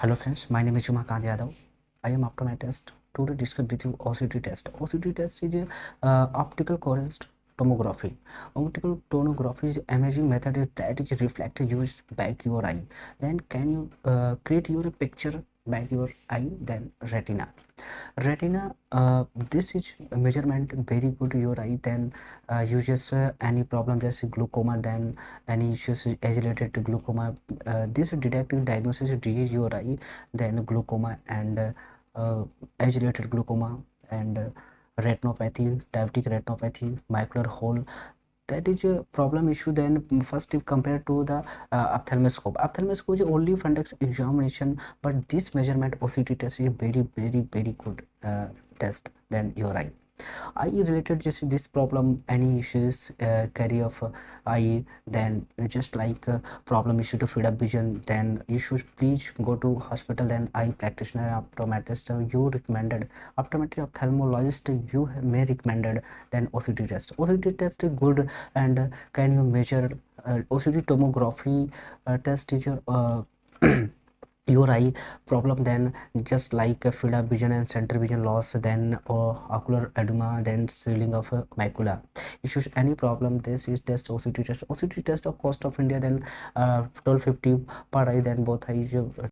Hello friends, my name is Jumakant Yadav. I am optometrist. Today discuss with you OCT test. OCT test is a uh, optical coherence tomography. Optical tomography is imaging method that is reflector used back your eye. Then can you uh, create your picture back your eye then retina retina uh, this is measurement very good your eye then uh, you just uh, any problem just glaucoma then any issues agitated to glaucoma uh, this detective diagnosis disease your eye then glaucoma and uh, uh, agitated glaucoma and uh, retinopathy diabetic retinopathy macular hole that is a problem issue then first if compared to the uh, ophthalmoscope. Ophthalmoscope is only fundus examination but this measurement OCT test is very very very good uh, test than your eye eye related just this problem any issues uh, carry of uh, then just like uh, problem issue to feed up vision then you should please go to hospital then eye practitioner optometrist. You recommended optometry ophthalmologist you may recommended then OCT test. OCT test is good and can you measure uh, OCT tomography uh, test is uh, your eye problem then just like field of vision and center vision loss then or ocular edema then swelling of a macula. Issues any problem this is test. OCT test OCT test of cost of India then uh, 1250 per eye then both eyes uh,